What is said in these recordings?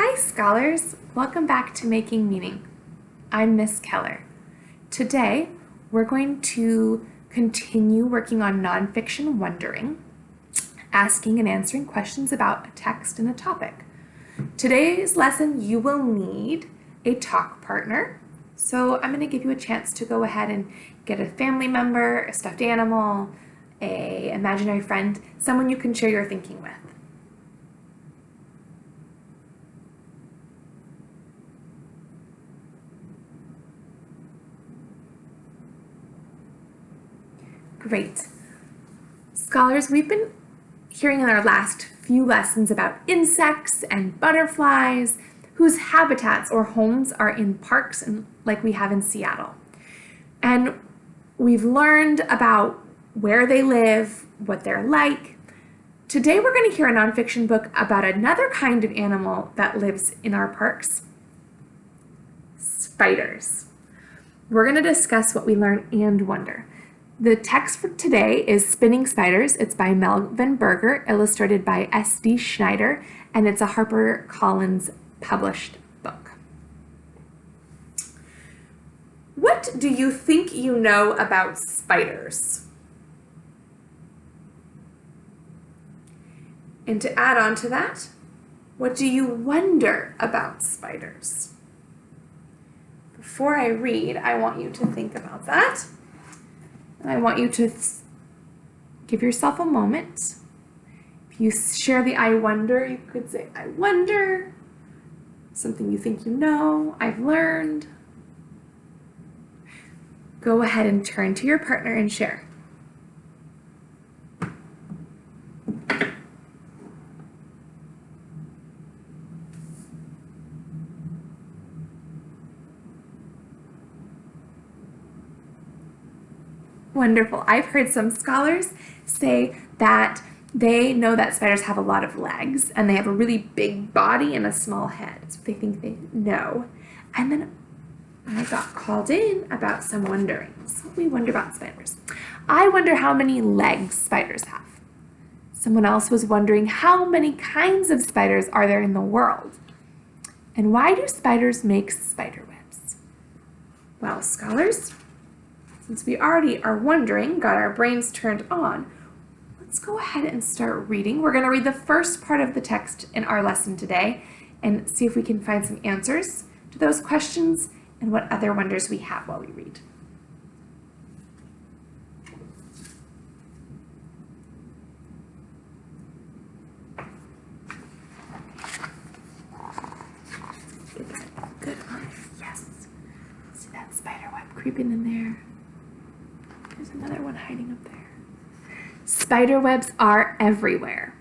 Hi scholars, welcome back to Making Meaning. I'm Miss Keller. Today we're going to continue working on nonfiction wondering, asking and answering questions about a text and a topic. Today's lesson you will need a talk partner. So I'm going to give you a chance to go ahead and get a family member, a stuffed animal, a imaginary friend, someone you can share your thinking with. Great. Scholars, we've been hearing in our last few lessons about insects and butterflies whose habitats or homes are in parks and like we have in Seattle. And we've learned about where they live, what they're like. Today we're going to hear a nonfiction book about another kind of animal that lives in our parks, spiders. We're going to discuss what we learn and wonder. The text for today is Spinning Spiders. It's by Melvin Berger, illustrated by S.D. Schindler, and it's a HarperCollins published book. What do you think you know about spiders? And to add on to that, what do you wonder about spiders? Before I read, I want you to think about that. I want you to give yourself a moment. If you share the I wonder, you could say, I wonder, something you think you know, I've learned. Go ahead and turn to your partner and share. Wonderful. I've heard some scholars say that they know that spiders have a lot of legs and they have a really big body and a small head. That's what they think they know. And then I got called in about some wonderings. What we wonder about spiders. I wonder how many legs spiders have. Someone else was wondering how many kinds of spiders are there in the world? And why do spiders make spider webs? Well, scholars, since we already are wondering, got our brains turned on, let's go ahead and start reading. We're going to read the first part of the text in our lesson today and see if we can find some answers to those questions and what other wonders we have while we read. Good Yes. See that spider web creeping in there. Hiding up there. Spider webs are everywhere.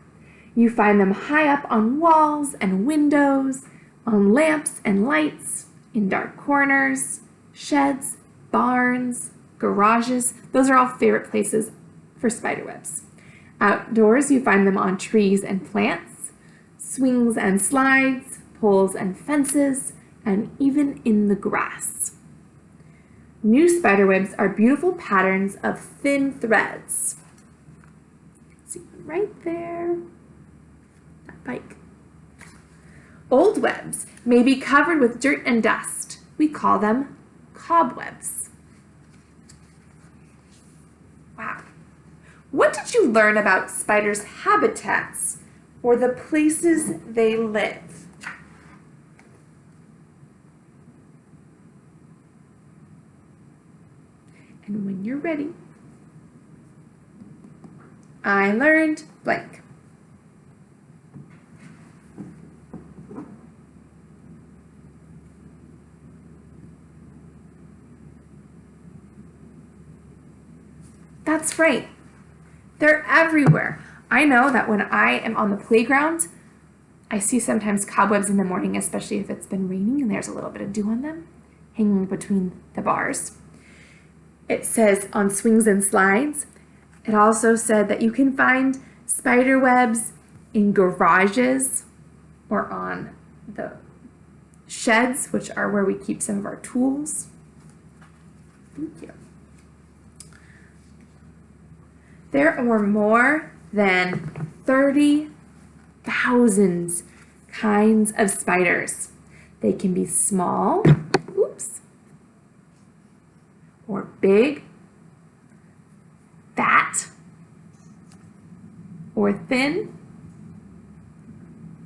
You find them high up on walls and windows, on lamps and lights, in dark corners, sheds, barns, garages. Those are all favorite places for spider webs. Outdoors, you find them on trees and plants, swings and slides, poles and fences, and even in the grass. New spiderwebs are beautiful patterns of thin threads. See right there, that bike. Old webs may be covered with dirt and dust. We call them cobwebs. Wow. What did you learn about spiders' habitats or the places they live? And when you're ready, I learned blank. That's right. They're everywhere. I know that when I am on the playground, I see sometimes cobwebs in the morning, especially if it's been raining and there's a little bit of dew on them, hanging between the bars. It says on swings and slides. It also said that you can find spider webs in garages or on the sheds, which are where we keep some of our tools. Thank you. There were more than 30,000 kinds of spiders. They can be small, or big, fat, or thin,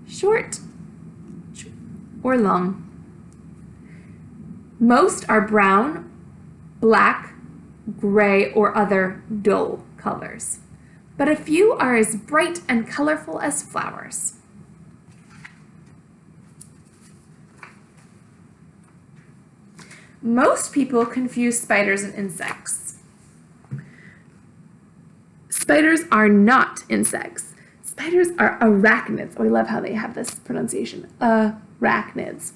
short, or long. Most are brown, black, gray, or other dull colors, but a few are as bright and colorful as flowers. Most people confuse spiders and insects. Spiders are not insects. Spiders are arachnids. Oh, I love how they have this pronunciation. Arachnids.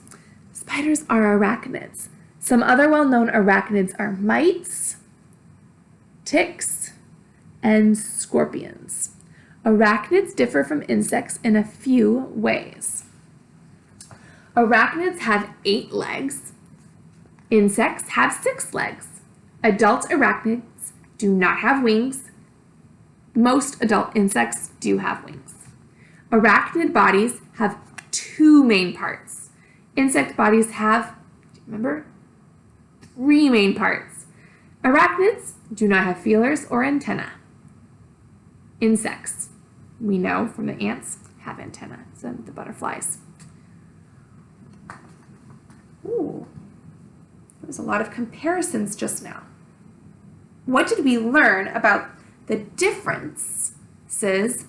Spiders are arachnids. Some other well-known arachnids are mites, ticks, and scorpions. Arachnids differ from insects in a few ways. Arachnids have eight legs. Insects have six legs. Adult arachnids do not have wings. Most adult insects do have wings. Arachnid bodies have two main parts. Insect bodies have, remember, three main parts. Arachnids do not have feelers or antennae. Insects, we know from the ants, have antennae, so the butterflies. Ooh. There's a lot of comparisons just now. What did we learn about the differences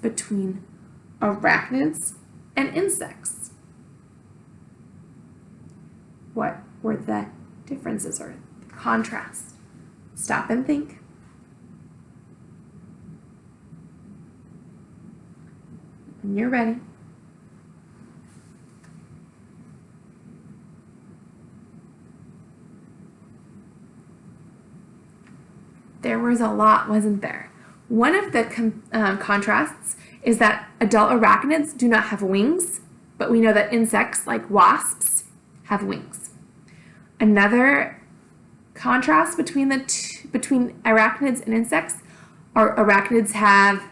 between arachnids and insects? What were the differences or the contrasts? Stop and think. When you're ready. There was a lot, wasn't there? One of the uh, contrasts is that adult arachnids do not have wings, but we know that insects like wasps have wings. Another contrast between the between arachnids and insects are arachnids have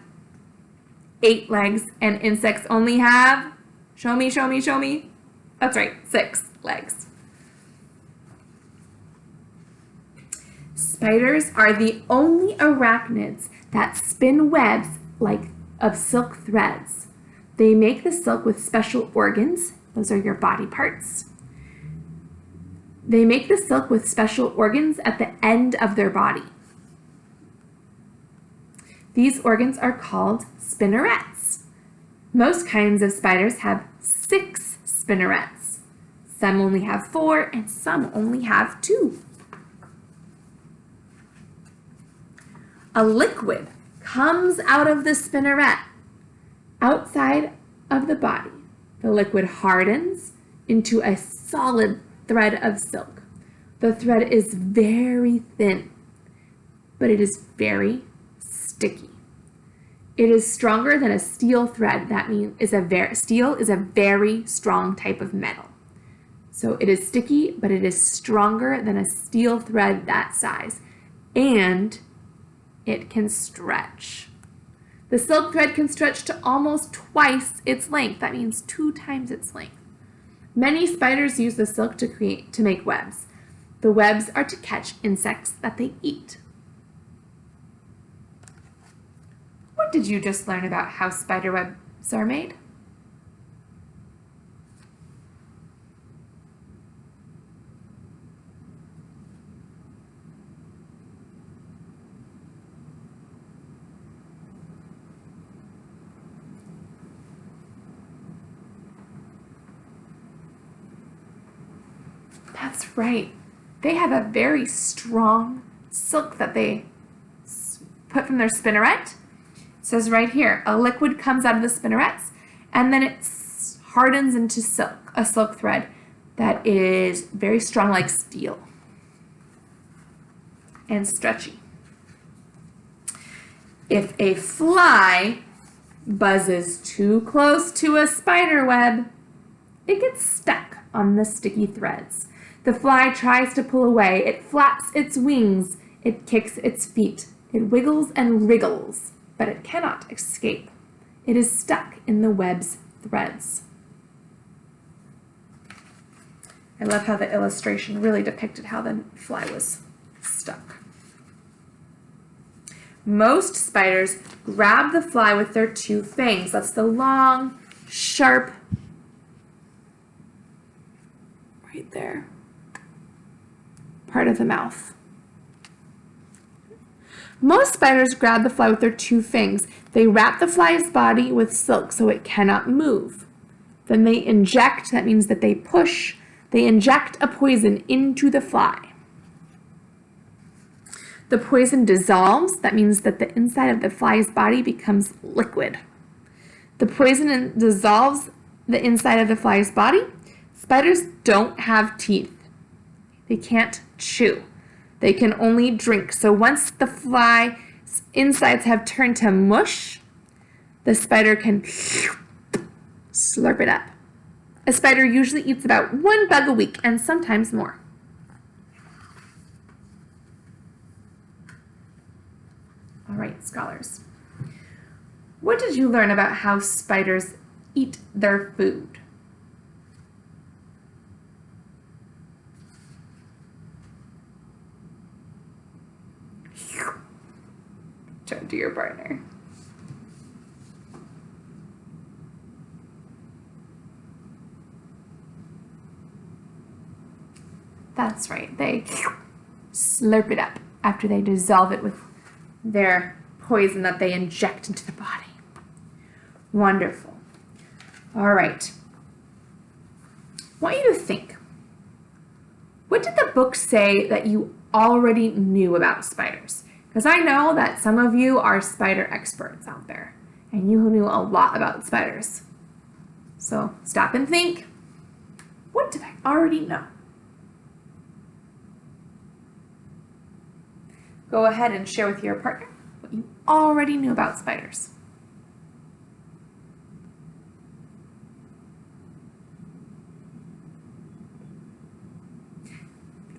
eight legs and insects only have, show me, show me, show me. That's right, six legs. Spiders are the only arachnids that spin webs like of silk threads. They make the silk with special organs. Those are your body parts. They make the silk with special organs at the end of their body. These organs are called spinnerets. Most kinds of spiders have six spinnerets. Some only have four and some only have two. A liquid comes out of the spinneret outside of the body. The liquid hardens into a solid thread of silk. The thread is very thin, but it is very sticky. It is stronger than a steel thread. That means is a very steel is a very strong type of metal. So it is sticky, but it is stronger than a steel thread that size. And it can stretch. The silk thread can stretch to almost twice its length. That means two times its length. Many spiders use the silk to create to make webs. The webs are to catch insects that they eat. What did you just learn about how spider webs are made? That's right. They have a very strong silk that they put from their spinneret. It says right here, a liquid comes out of the spinnerets and then it hardens into silk, a silk thread that is very strong like steel and stretchy. If a fly buzzes too close to a spider web, it gets stuck on the sticky threads. The fly tries to pull away. It flaps its wings. It kicks its feet. It wiggles and wriggles, but it cannot escape. It is stuck in the web's threads. I love how the illustration really depicted how the fly was stuck. Most spiders grab the fly with their two fangs. That's the long, sharp, right there, part of the mouth. Most spiders grab the fly with their two fangs. They wrap the fly's body with silk so it cannot move. Then they inject, that means that they push, they inject a poison into the fly. The poison dissolves, that means that the inside of the fly's body becomes liquid. The poison dissolves the inside of the fly's body. Spiders don't have teeth. They can't chew. They can only drink. So once the fly's insides have turned to mush, the spider can slurp it up. A spider usually eats about one bug a week and sometimes more. All right, scholars. What did you learn about how spiders eat their food? Turn to your partner. That's right, they slurp it up after they dissolve it with their poison that they inject into the body. Wonderful. All right. Want you to think. What did the book say that you already knew about spiders? Because I know that some of you are spider experts out there, and you knew a lot about spiders. So stop and think. What did I already know? Go ahead and share with your partner what you already knew about spiders.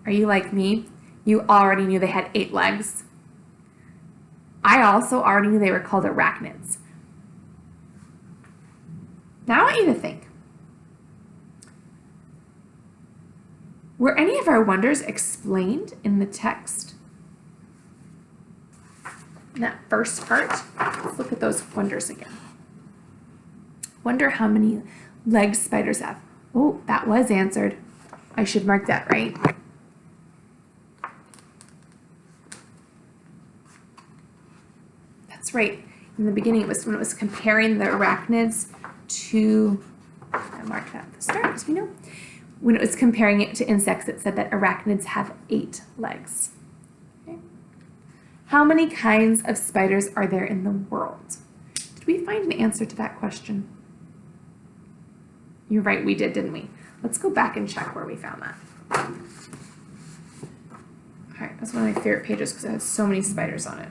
Are you like me? You already knew they had eight legs. I also already knew they were called arachnids. Now I want you to think. Were any of our wonders explained in the text? In that first part, let's look at those wonders again. Wonder how many legs spiders have. Oh, that was answered. I should mark that right. Right. In the beginning, it was when it was comparing the arachnids to, I marked that at the start, as we know. When it was comparing it to insects, it said that arachnids have eight legs. Okay. How many kinds of spiders are there in the world? Did we find an answer to that question? You're right, we did, didn't we? Let's go back and check where we found that. All right, that's one of my favorite pages because it has so many spiders on it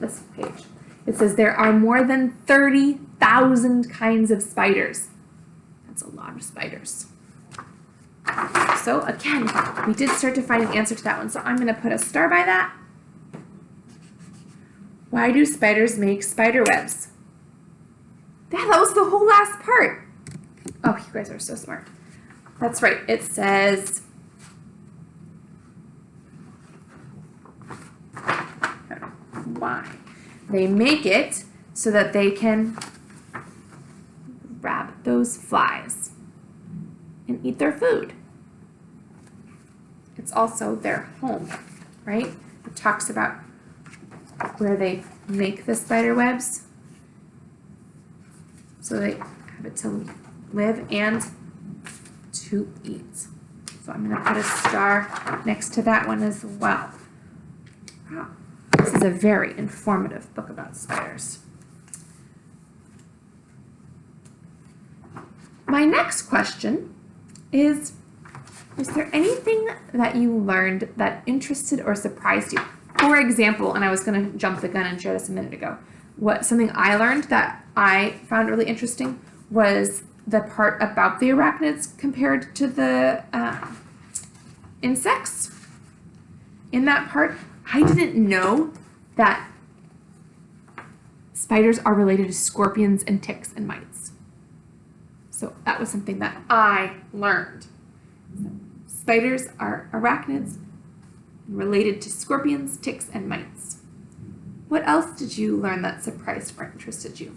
this page. It says there are more than 30,000 kinds of spiders. That's a lot of spiders. So again, we did start to find an answer to that one. So I'm going to put a star by that. Why do spiders make spider webs? Yeah, that was the whole last part. Oh, you guys are so smart. That's right. It says why. They make it so that they can grab those flies and eat their food. It's also their home, right? It talks about where they make the spider webs. So they have it to live and to eat. So I'm going to put a star next to that one as well. Wow. Is a very informative book about spiders. My next question is, is there anything that you learned that interested or surprised you? For example, and I was going to jump the gun and share this a minute ago, what something I learned that I found really interesting was the part about the arachnids compared to the uh, insects. In that part, I didn't know that spiders are related to scorpions and ticks and mites. So that was something that I learned. Spiders are arachnids related to scorpions, ticks, and mites. What else did you learn that surprised or interested you?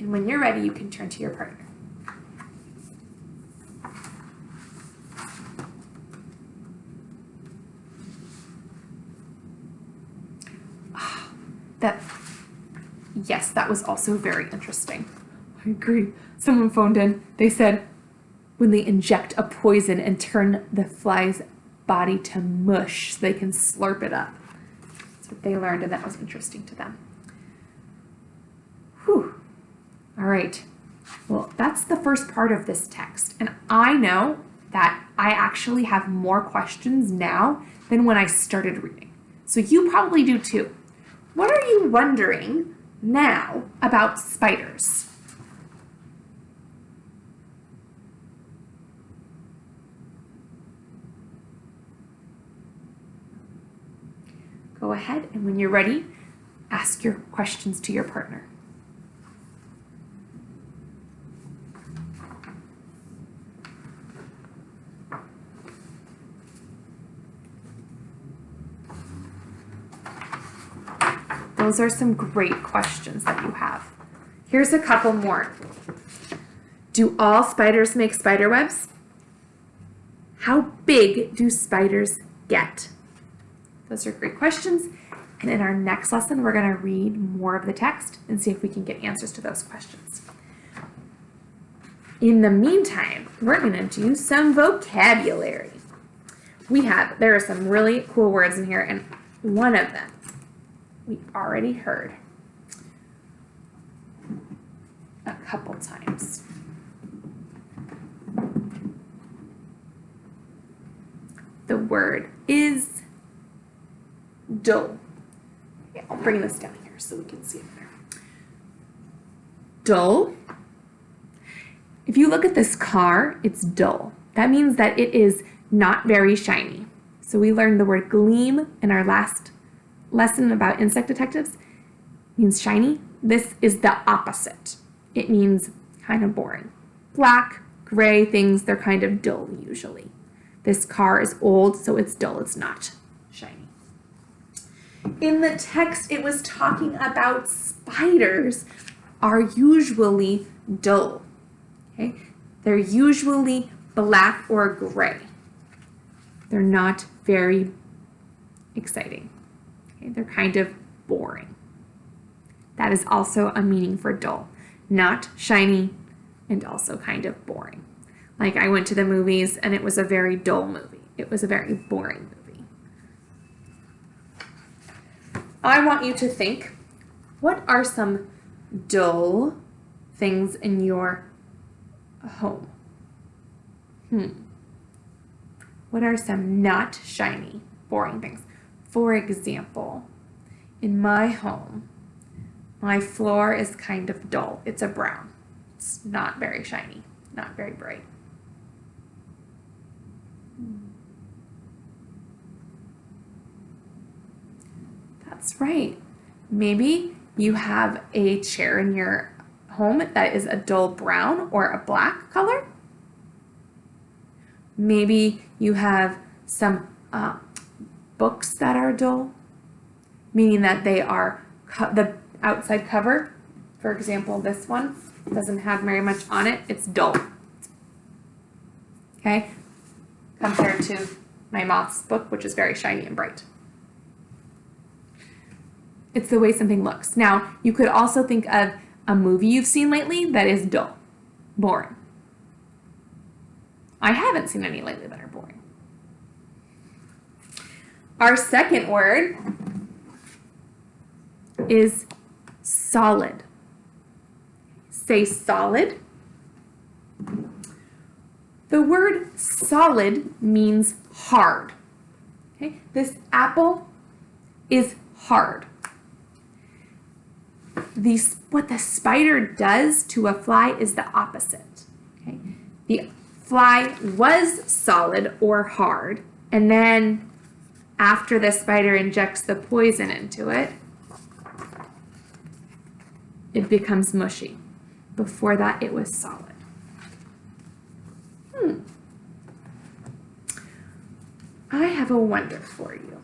And when you're ready, you can turn to your partner. That, yes, that was also very interesting. I agree. Someone phoned in. They said when they inject a poison and turn the fly's body to mush so they can slurp it up. That's what they learned, and that was interesting to them. Whew. All right. Well, that's the first part of this text. And I know that I actually have more questions now than when I started reading. So you probably do too. What are you wondering now about spiders? Go ahead and when you're ready, ask your questions to your partner. Those are some great questions that you have. Here's a couple more. Do all spiders make spider webs? How big do spiders get? Those are great questions. And in our next lesson, we're going to read more of the text and see if we can get answers to those questions. In the meantime, we're going to do some vocabulary. We have, there are some really cool words in here, and one of them we already heard a couple times. The word is dull. Okay, I'll bring this down here so we can see it better. Dull. If you look at this car, it's dull. That means that it is not very shiny. So we learned the word gleam in our last lesson about insect detectives means shiny. This is the opposite. It means kind of boring. Black, gray things, they're kind of dull usually. This car is old, so it's dull, it's not shiny. In the text, it was talking about spiders are usually dull. Okay? They're usually black or gray. They're not very exciting. They're kind of boring. That is also a meaning for dull. Not shiny and also kind of boring. Like I went to the movies and it was a very dull movie. It was a very boring movie. I want you to think, what are some dull things in your home? Hmm. What are some not shiny, boring things? For example, in my home, my floor is kind of dull. It's a brown. It's not very shiny, not very bright. That's right. Maybe you have a chair in your home that is a dull brown or a black color. Maybe you have some uh, books that are dull, meaning that they are the outside cover. For example, this one doesn't have very much on it. It's dull. Okay, compared to my moth's book, which is very shiny and bright. It's the way something looks. Now, you could also think of a movie you've seen lately that is dull, boring. I haven't seen any lately that are boring. Our second word is solid. Say solid. The word solid means hard. Okay? This apple is hard. These, what the spider does to a fly is the opposite. Okay? The fly was solid or hard, and then after the spider injects the poison into it, it becomes mushy. Before that, it was solid. Hmm. I have a wonder for you.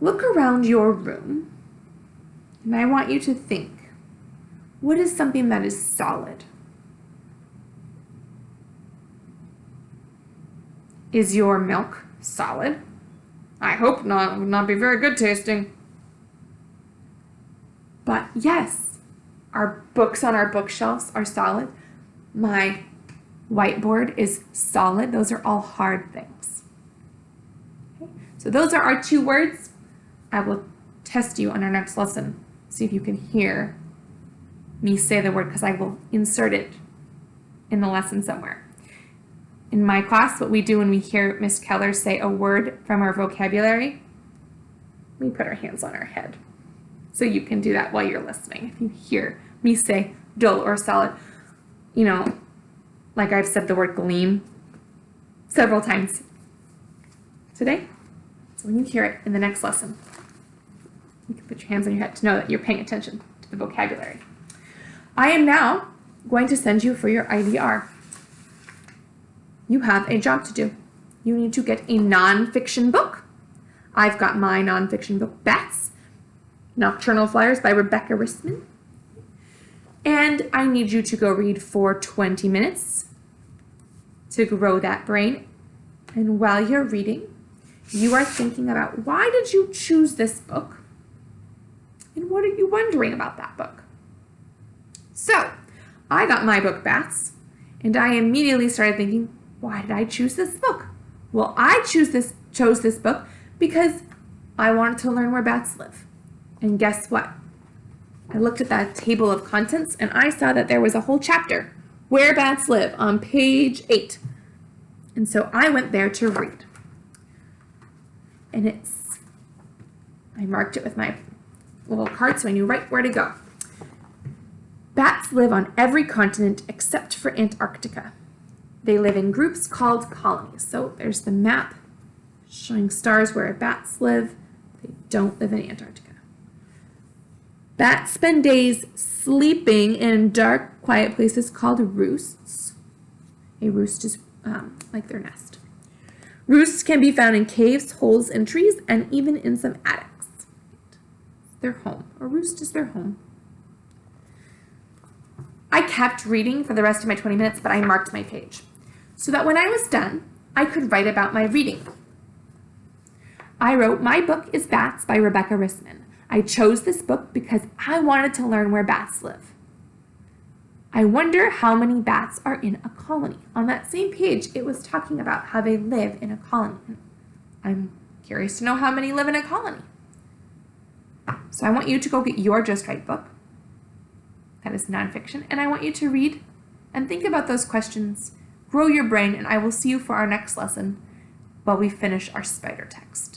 Look around your room, and I want you to think, what is something that is solid? Is your milk solid? I hope not. It would not be very good tasting. But yes, our books on our bookshelves are solid. My whiteboard is solid. Those are all hard things. Okay. So those are our two words. I will test you on our next lesson. See if you can hear me say the word because I will insert it in the lesson somewhere. In my class, what we do when we hear Miss Keller say a word from our vocabulary, we put our hands on our head. So you can do that while you're listening. If you hear me say dull or solid, you know, like I've said the word gleam several times today. So when you hear it in the next lesson, you can put your hands on your head to know that you're paying attention to the vocabulary. I am now going to send you for your IVR you have a job to do. You need to get a nonfiction book. I've got my nonfiction book, Bats, Nocturnal Flyers by Rebecca Rissman. And I need you to go read for 20 minutes to grow that brain. And while you're reading, you are thinking about why did you choose this book? And what are you wondering about that book? So, I got my book, Bats, and I immediately started thinking, why did I choose this book? Well, I choose this chose this book because I wanted to learn where bats live. And guess what? I looked at that table of contents and I saw that there was a whole chapter, Where Bats Live, on page 8. And so I went there to read. And it's, I marked it with my little card so I knew right where to go. Bats live on every continent except for Antarctica. They live in groups called colonies. So there's the map showing stars where bats live. They don't live in Antarctica. Bats spend days sleeping in dark, quiet places called roosts. A roost is um, like their nest. Roosts can be found in caves, holes in trees, and even in some attics. Their home. A roost is their home. I kept reading for the rest of my 20 minutes, but I marked my page so that when I was done, I could write about my reading. I wrote, My book is Bats by Rebecca Rissman. I chose this book because I wanted to learn where bats live. I wonder how many bats are in a colony. On that same page, it was talking about how they live in a colony. I'm curious to know how many live in a colony. So I want you to go get your Just Right book. That is nonfiction. And I want you to read and think about those questions grow your brain, and I will see you for our next lesson while we finish our spider text.